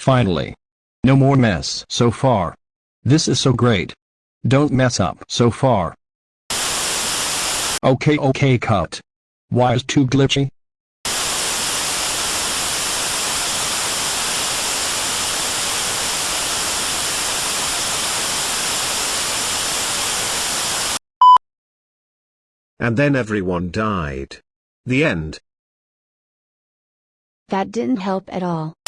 Finally. No more mess so far. This is so great. Don't mess up so far. Okay okay cut. Why is too glitchy? And then everyone died. The end. That didn't help at all.